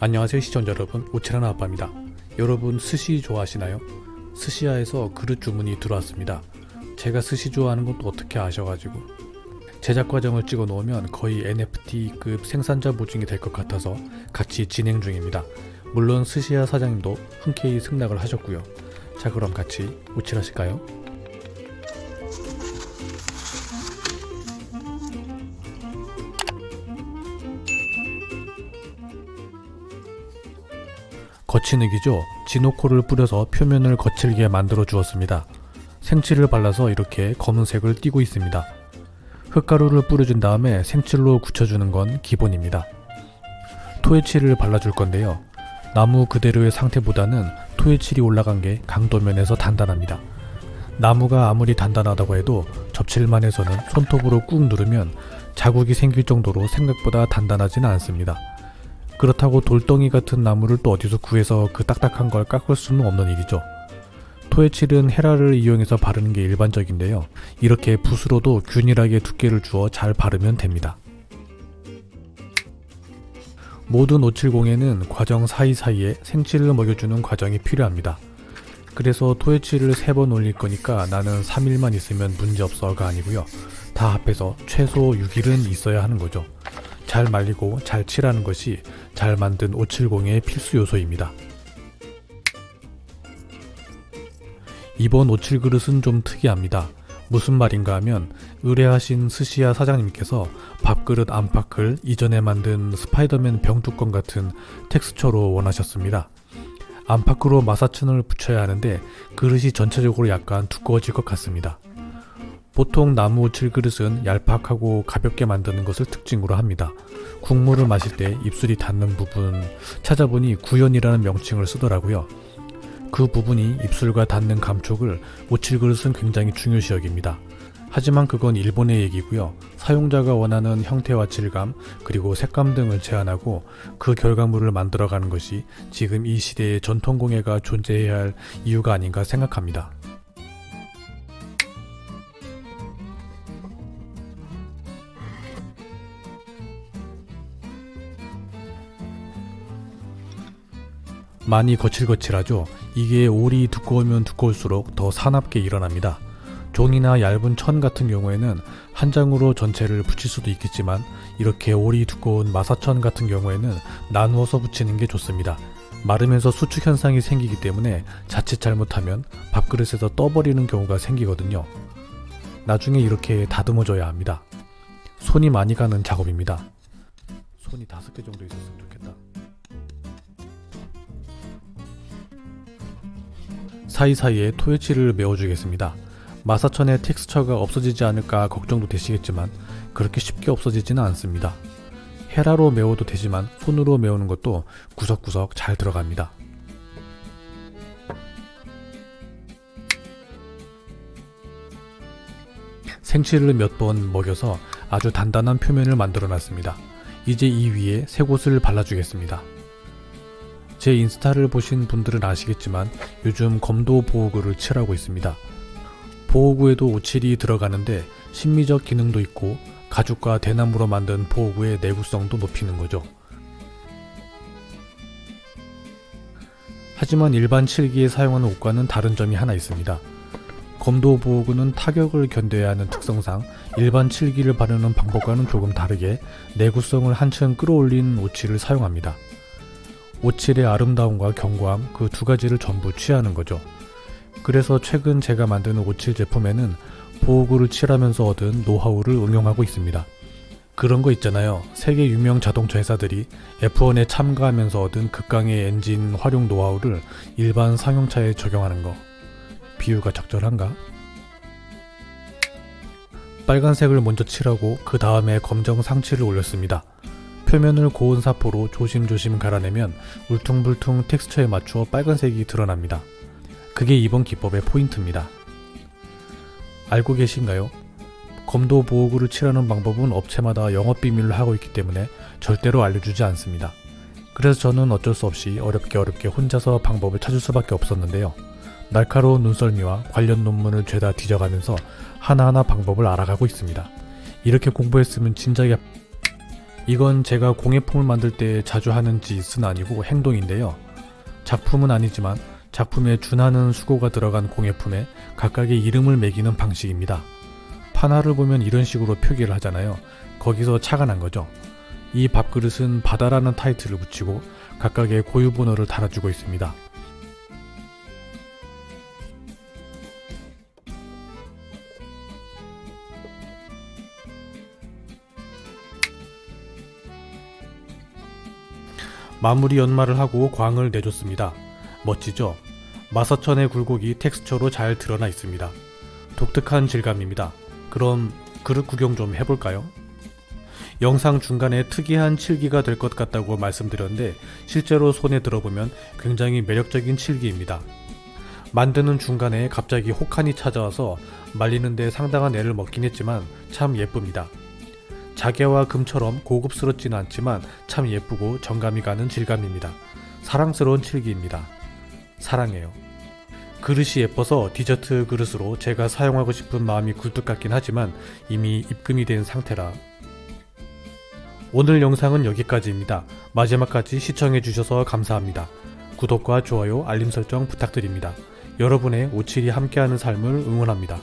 안녕하세요 시청자 여러분. 오칠하나 아빠입니다. 여러분 스시 좋아하시나요? 스시야에서 그릇 주문이 들어왔습니다. 제가 스시 좋아하는 것도 어떻게 아셔가지고. 제작 과정을 찍어 놓으면 거의 NFT급 생산자 보증이 될 것 같아서 같이 진행 중입니다. 물론 스시야 사장님도 흔쾌히 승낙을 하셨고요. 자 그럼 같이 오칠하실까요? 거친흙이죠. 지노코를 뿌려서 표면을 거칠게 만들어 주었습니다. 생칠을 발라서 이렇게 검은색을 띠고 있습니다. 흙가루를 뿌려준 다음에 생칠로 굳혀주는 건 기본입니다. 토해칠을 발라줄 건데요. 나무 그대로의 상태보다는 토해칠이 올라간 게 강도면에서 단단합니다. 나무가 아무리 단단하다고 해도 접칠만 해서는 손톱으로 꾹 누르면 자국이 생길 정도로 생각보다 단단하지는 않습니다. 그렇다고 돌덩이 같은 나무를 또 어디서 구해서 그 딱딱한 걸 깎을 수는 없는 일이죠. 토해칠은 헤라를 이용해서 바르는 게 일반적인데요. 이렇게 붓으로도 균일하게 두께를 주어 잘 바르면 됩니다. 모든 오칠공에는 과정 사이사이에 생칠을 먹여주는 과정이 필요합니다. 그래서 토해칠을 3번 올릴 거니까 나는 3일만 있으면 문제없어가 아니고요. 다 합해서 최소 6일은 있어야 하는 거죠. 잘 말리고 잘 칠하는 것이 잘 만든 570의 필수 요소입니다. 이번 57 그릇은 좀 특이합니다. 무슨 말인가 하면 의뢰하신 스시야 사장님께서 밥그릇 안팎을 이전에 만든 스파이더맨 병뚜껑 같은 텍스처로 원하셨습니다. 안팎으로 마사천을 붙여야 하는데 그릇이 전체적으로 약간 두꺼워질 것 같습니다. 보통 나무 칠그릇은 얄팍하고 가볍게 만드는 것을 특징으로 합니다. 국물을 마실 때 입술이 닿는 부분 찾아보니 구연이라는 명칭을 쓰더라고요. 그 부분이 입술과 닿는 감촉을 오칠그릇은 굉장히 중요시 여깁니다. 하지만 그건 일본의 얘기고요. 사용자가 원하는 형태와 질감 그리고 색감 등을 제한하고 그 결과물을 만들어가는 것이 지금 이 시대의 전통공예가 존재해야 할 이유가 아닌가 생각합니다. 많이 거칠거칠하죠. 이게 올이 두꺼우면 두꺼울수록 더 사납게 일어납니다. 종이나 얇은 천 같은 경우에는 한 장으로 전체를 붙일 수도 있겠지만 이렇게 올이 두꺼운 마사천 같은 경우에는 나누어서 붙이는 게 좋습니다. 마르면서 수축 현상이 생기기 때문에 자칫 잘못하면 밥그릇에서 떠버리는 경우가 생기거든요. 나중에 이렇게 다듬어줘야 합니다. 손이 많이 가는 작업입니다. 손이 다섯 개 정도 있었으면 좋겠다. 사이사이에 토해치를 메워주겠습니다. 마사천의 텍스처가 없어지지 않을까 걱정도 되시겠지만 그렇게 쉽게 없어지지는 않습니다. 헤라로 메워도 되지만 손으로 메우는 것도 구석구석 잘 들어갑니다. 생치를 몇 번 먹여서 아주 단단한 표면을 만들어 놨습니다. 이제 이 위에 새 곳을 발라주겠습니다. 제 인스타를 보신 분들은 아시겠지만 요즘 검도 보호구를 칠하고 있습니다. 보호구에도 오칠이 들어가는데 심미적 기능도 있고 가죽과 대나무로 만든 보호구의 내구성도 높이는 거죠. 하지만 일반 칠기에 사용하는 옷과는 다른 점이 하나 있습니다. 검도 보호구는 타격을 견뎌야 하는 특성상 일반 칠기를 바르는 방법과는 조금 다르게 내구성을 한층 끌어올린 오칠을 사용합니다. 오칠의 아름다움과 견고함 그 두 가지를 전부 취하는 거죠. 그래서 최근 제가 만드는 오칠 제품에는 보호구를 칠하면서 얻은 노하우를 응용하고 있습니다. 그런 거 있잖아요. 세계 유명 자동차 회사들이 F1에 참가하면서 얻은 극강의 엔진 활용 노하우를 일반 상용차에 적용하는 거. 비유가 적절한가? 빨간색을 먼저 칠하고 그 다음에 검정 상칠을 올렸습니다. 표면을 고운 사포로 조심조심 갈아내면 울퉁불퉁 텍스처에 맞추어 빨간색이 드러납니다. 그게 이번 기법의 포인트입니다. 알고 계신가요? 검도 보호구를 칠하는 방법은 업체마다 영업비밀로 하고 있기 때문에 절대로 알려주지 않습니다. 그래서 저는 어쩔 수 없이 어렵게 어렵게 혼자서 방법을 찾을 수밖에 없었는데요. 날카로운 눈썰미와 관련 논문을 죄다 뒤져가면서 하나하나 방법을 알아가고 있습니다. 이렇게 공부했으면 진작에 이건 제가 공예품을 만들 때 자주 하는 짓은 아니고 행동인데요. 작품은 아니지만 작품에 준하는 수고가 들어간 공예품에 각각의 이름을 매기는 방식입니다. 판화를 보면 이런 식으로 표기를 하잖아요. 거기서 차가 난 거죠. 이 밥그릇은 바다라는 타이틀을 붙이고 각각의 고유 번호를 달아주고 있습니다. 마무리 연마를 하고 광을 내줬습니다. 멋지죠? 마사천의 굴곡이 텍스처로 잘 드러나 있습니다. 독특한 질감입니다. 그럼 그릇 구경 좀 해볼까요? 영상 중간에 특이한 칠기가 될 것 같다고 말씀드렸는데 실제로 손에 들어보면 굉장히 매력적인 칠기입니다. 만드는 중간에 갑자기 혹한이 찾아와서 말리는데 상당한 애를 먹긴 했지만 참 예쁩니다. 자개와 금처럼 고급스럽지는 않지만 참 예쁘고 정감이 가는 질감입니다. 사랑스러운 칠기입니다. 사랑해요. 그릇이 예뻐서 디저트 그릇으로 제가 사용하고 싶은 마음이 굴뚝 같긴 하지만 이미 입금이 된 상태라 오늘 영상은 여기까지입니다. 마지막까지 시청해주셔서 감사합니다. 구독과 좋아요, 알림 설정 부탁드립니다. 여러분의 오칠이 함께하는 삶을 응원합니다.